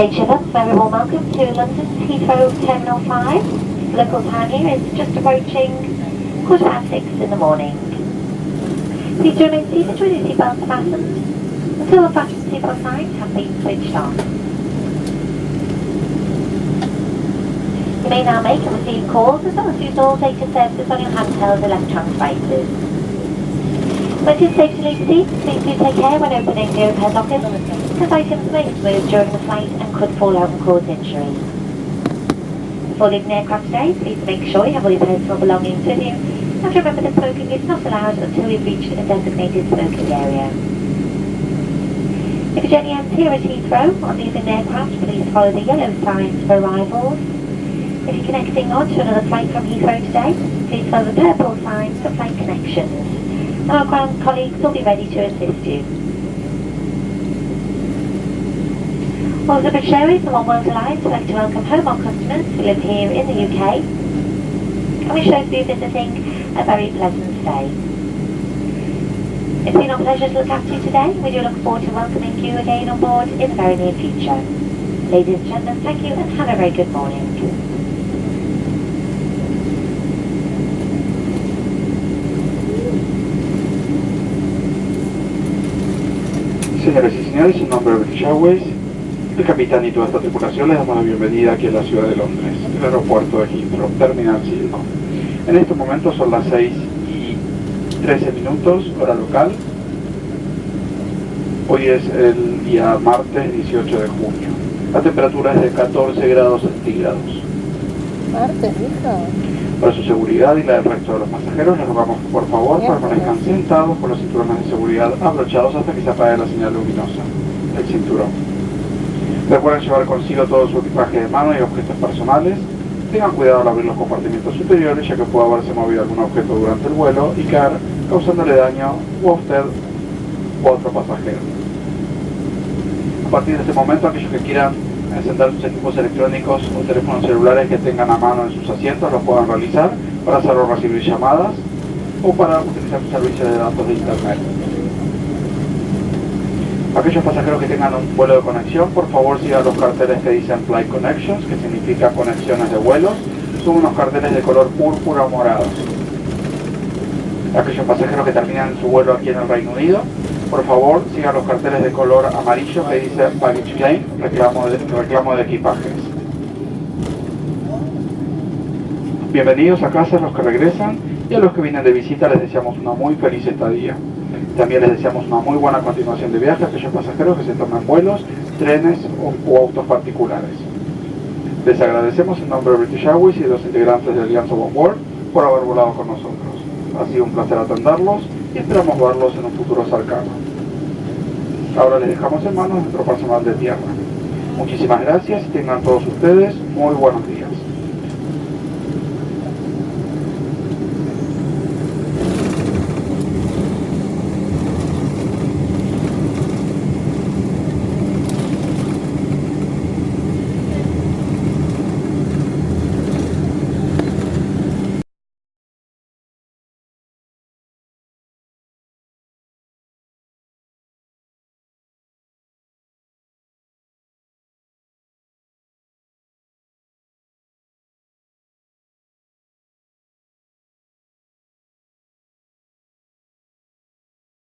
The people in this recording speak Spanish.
Late shippers, very warm welcome to London's Heathrow Terminal 5. Local time here is just approaching quarter past six in the morning. Please remain seated with your seatbelts fastened until the fasten seatbelt signs have been switched on. You may now make and receive calls as well as use all data services on your handheld electronic devices. When it is safe to leave seat, please do take care when opening the overhead lockers, as items may move during the flight and could fall out and cause injury. Before leaving aircraft today, please make sure you have all your personal belongings with you, and remember that smoking is not allowed until we've reached a designated smoking area. If your journey ends here at Heathrow on leaving the aircraft, please follow the yellow signs for arrivals. If you're connecting on to another flight from Heathrow today, please follow the purple signs for flight connections. Our ground colleagues will be ready to assist you. British Airways and One World Alliance would like to welcome home our customers who live here in the UK. And wish you visiting a very pleasant stay. It's been our pleasure to look after you today. We do look forward to welcoming you again on board in the very near future. Ladies and gentlemen, thank you and have a very good morning. Señores nombre de British el capitán y toda esta tripulación les damos la bienvenida aquí en la ciudad de Londres, el aeropuerto de Heathrow, Terminal 5. En estos momentos son las 6 y 13 minutos, hora local. Hoy es el día martes 18 de junio. La temperatura es de 14 grados centígrados. Para su seguridad y la del resto de los pasajeros, les rogamos que por favor permanezcan sentados con los cinturones de seguridad abrochados hasta que se apague la señal luminosa del cinturón. Recuerden llevar consigo todo su equipaje de mano y objetos personales. Tengan cuidado al abrir los compartimientos superiores, ya que puede haberse movido algún objeto durante el vuelo y caer, causándole daño o a usted o a otro pasajero. A partir de este momento, aquellos que quieran encender sus equipos electrónicos o teléfonos celulares que tengan a mano en sus asientos lo puedan realizar para hacer o recibir llamadas o para utilizar su servicio de datos de internet. Aquellos pasajeros que tengan un vuelo de conexión, por favor sigan los carteles que dicen Flight Connections, que significa conexiones de vuelos. Son unos carteles de color púrpura o morado. Aquellos pasajeros que terminan su vuelo aquí en el Reino Unido, por favor sigan los carteles de color amarillo que dice Baggage Claim, reclamo de, reclamo de equipajes. Bienvenidos a casa los que regresan y a los que vienen de visita les deseamos una muy feliz estadía. También les deseamos una muy buena continuación de viaje a aquellos pasajeros que se toman vuelos, trenes o, o autos particulares. Les agradecemos en nombre de British Airways y de los integrantes de Alianza One World por haber volado con nosotros. Ha sido un placer atenderlos y esperamos verlos en un futuro cercano. Ahora les dejamos en manos nuestro personal de tierra. Muchísimas gracias y tengan todos ustedes muy buenos días.